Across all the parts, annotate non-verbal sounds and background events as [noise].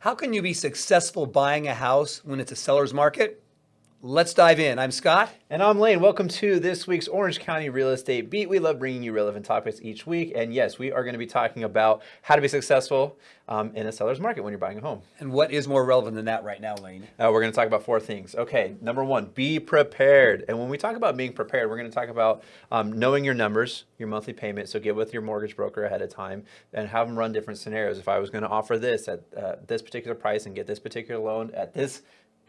How can you be successful buying a house when it's a seller's market? Let's dive in. I'm Scott. And I'm Lane. Welcome to this week's Orange County Real Estate Beat. We love bringing you relevant topics each week. And yes, we are going to be talking about how to be successful um, in a seller's market when you're buying a home. And what is more relevant than that right now, Lane? Uh, we're going to talk about four things. Okay, number one, be prepared. And when we talk about being prepared, we're going to talk about um, knowing your numbers, your monthly payment. So get with your mortgage broker ahead of time and have them run different scenarios. If I was going to offer this at uh, this particular price and get this particular loan at this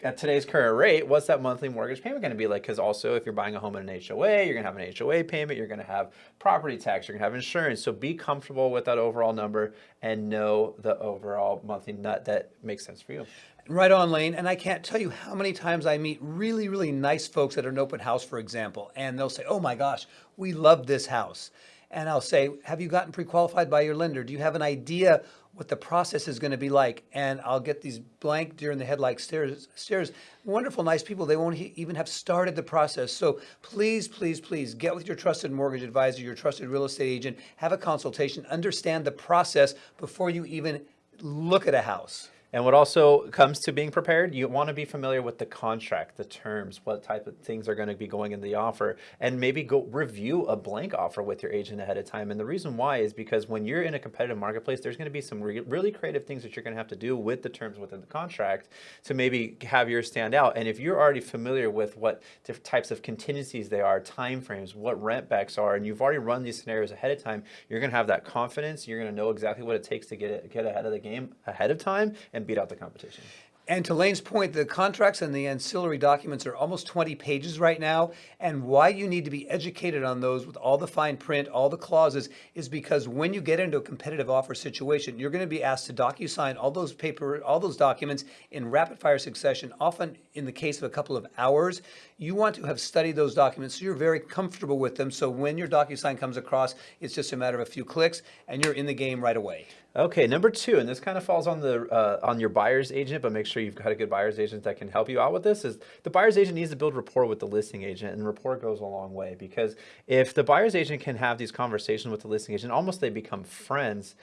at today's current rate, what's that monthly mortgage payment going to be like? Because also, if you're buying a home in an HOA, you're going to have an HOA payment, you're going to have property tax, you're going to have insurance. So be comfortable with that overall number and know the overall monthly nut that makes sense for you. Right on, Lane. And I can't tell you how many times I meet really, really nice folks at an open house, for example, and they'll say, oh my gosh, we love this house. And I'll say, have you gotten pre-qualified by your lender? Do you have an idea what the process is going to be like. And I'll get these blank deer in the head like stares, stares. Wonderful, nice people. They won't even have started the process. So please, please, please get with your trusted mortgage advisor, your trusted real estate agent, have a consultation, understand the process before you even look at a house. And what also comes to being prepared, you want to be familiar with the contract, the terms, what type of things are going to be going in the offer, and maybe go review a blank offer with your agent ahead of time. And the reason why is because when you're in a competitive marketplace, there's going to be some re really creative things that you're going to have to do with the terms within the contract to maybe have yours stand out. And if you're already familiar with what different types of contingencies they are, timeframes, what rent backs are, and you've already run these scenarios ahead of time, you're going to have that confidence. You're going to know exactly what it takes to get it, get ahead of the game ahead of time and beat out the competition. And to Lane's point, the contracts and the ancillary documents are almost 20 pages right now. And why you need to be educated on those with all the fine print, all the clauses, is because when you get into a competitive offer situation, you're going to be asked to docu-sign all those paper, all those documents in rapid fire succession, often in the case of a couple of hours. You want to have studied those documents so you're very comfortable with them. So when your docu-sign comes across, it's just a matter of a few clicks and you're in the game right away. Okay, number two, and this kind of falls on the uh, on your buyer's agent, but make sure you've got a good buyer's agent that can help you out with this. Is the buyer's agent needs to build rapport with the listing agent, and rapport goes a long way because if the buyer's agent can have these conversations with the listing agent, almost they become friends,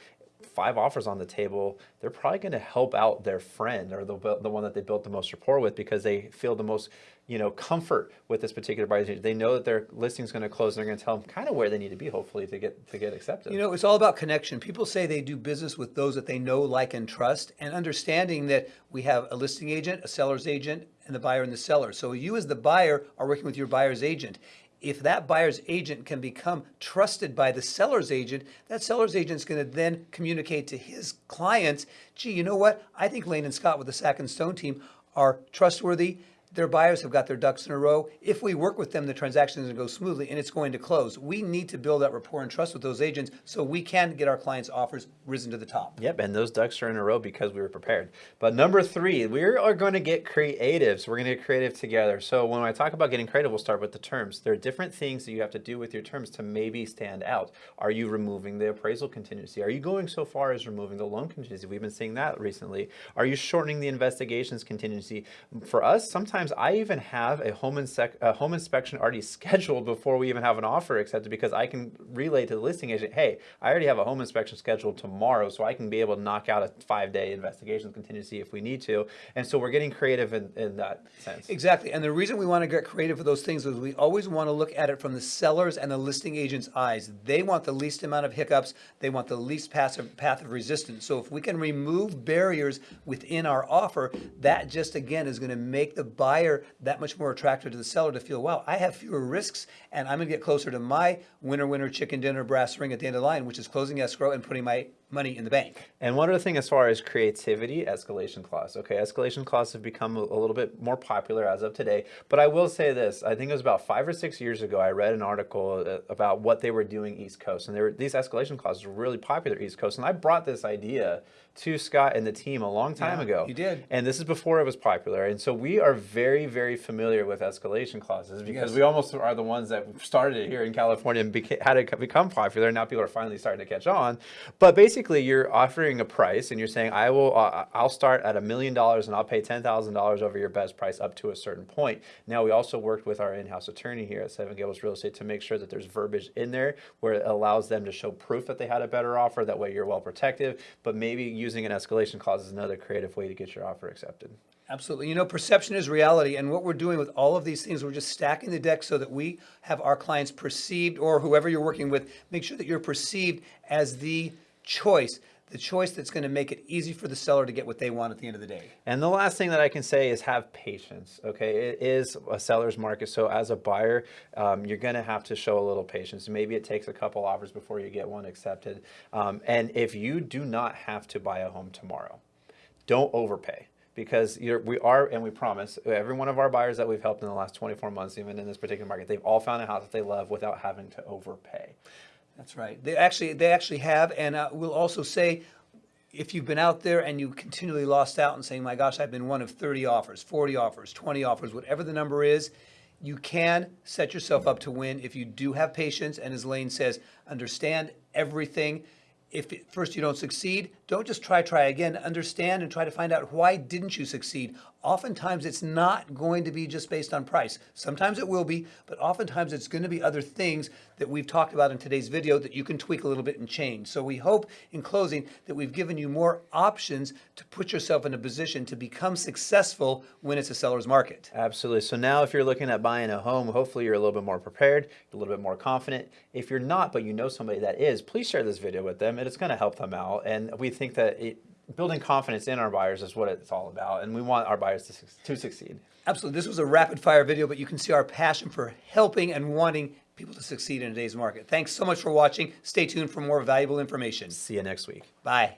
five offers on the table, they're probably going to help out their friend or the, the one that they built the most rapport with because they feel the most, you know, comfort with this particular buyer. They know that their listing is going to close and they're going to tell them kind of where they need to be, hopefully, to get to get accepted. You know, it's all about connection. People say they do business with those that they know, like, and trust, and understanding that we have a listing agent, a seller's agent, and the buyer and the seller. So you as the buyer are working with your buyer's agent if that buyer's agent can become trusted by the seller's agent, that seller's agent is going to then communicate to his clients, gee, you know what? I think Lane and Scott with the Sack and Stone team are trustworthy their buyers have got their ducks in a row. If we work with them, the transaction is going to go smoothly and it's going to close. We need to build that rapport and trust with those agents so we can get our clients' offers risen to the top. Yep, and those ducks are in a row because we were prepared. But number three, we are going to get creative. So we're going to get creative together. So when I talk about getting creative, we'll start with the terms. There are different things that you have to do with your terms to maybe stand out. Are you removing the appraisal contingency? Are you going so far as removing the loan contingency? We've been seeing that recently. Are you shortening the investigations contingency? For us, sometimes sometimes I even have a home, a home inspection already [laughs] scheduled before we even have an offer accepted because I can relay to the listing agent, hey, I already have a home inspection scheduled tomorrow, so I can be able to knock out a five-day investigation contingency if we need to. And so we're getting creative in, in that sense. Exactly. And the reason we want to get creative with those things is we always want to look at it from the seller's and the listing agent's eyes. They want the least amount of hiccups. They want the least passive path of resistance. So if we can remove barriers within our offer, that just again is going to make the buyer buyer that much more attractive to the seller to feel, wow, I have fewer risks and I'm to get closer to my winner, winner, chicken dinner brass ring at the end of the line, which is closing escrow and putting my money in the bank. And one other thing as far as creativity, escalation clause. Okay, escalation clause have become a, a little bit more popular as of today. But I will say this, I think it was about five or six years ago, I read an article uh, about what they were doing East Coast. And there were, these escalation clauses were really popular East Coast. And I brought this idea to Scott and the team a long time yeah, ago. You did. And this is before it was popular. And so we are very, very familiar with escalation clauses because yes. we almost are the ones that started it here in California and had it become popular. And now people are finally starting to catch on. But basically, basically you're offering a price and you're saying I will uh, I'll start at a million dollars and I'll pay ten thousand dollars over your best price up to a certain point. Now we also worked with our in-house attorney here at Seven Gables Real Estate to make sure that there's verbiage in there where it allows them to show proof that they had a better offer. That way you're well protected. But maybe using an escalation clause is another creative way to get your offer accepted. Absolutely. You know, perception is reality. And what we're doing with all of these things, we're just stacking the deck so that we have our clients perceived, or whoever you're working with, make sure that you're perceived as the choice, the choice that's going to make it easy for the seller to get what they want at the end of the day. And the last thing that I can say is have patience. Okay, it is a seller's market, so as a buyer, um, you're going to have to show a little patience. Maybe it takes a couple offers before you get one accepted. Um, and if you do not have to buy a home tomorrow, don't overpay because we are, and we promise, every one of our buyers that we've helped in the last 24 months, even in this particular market, they've all found a house that they love without having to overpay. That's right. They actually, they actually have, and uh, we'll also say, if you've been out there and you continually lost out and saying, "My gosh, I've been one of 30 offers, 40 offers, 20 offers, whatever the number is," you can set yourself up to win if you do have patience. And as Lane says, understand everything. If first you don't succeed, don't just try, try again. Understand and try to find out why didn't you succeed. Oftentimes, it's not going to be just based on price. Sometimes it will be, but oftentimes it's going to be other things that we've talked about in today's video that you can tweak a little bit and change. So we hope in closing that we've given you more options to put yourself in a position to become successful when it's a seller's market. Absolutely. So now if you're looking at buying a home, hopefully you're a little bit more prepared, a little bit more confident. If you're not, but you know somebody that is, please share this video with them and it's going to help them out. And we think that it, building confidence in our buyers is what it's all about. And we want our buyers to, to succeed. Absolutely. This was a rapid fire video, but you can see our passion for helping and wanting people to succeed in today's market. Thanks so much for watching. Stay tuned for more valuable information. See you next week. Bye.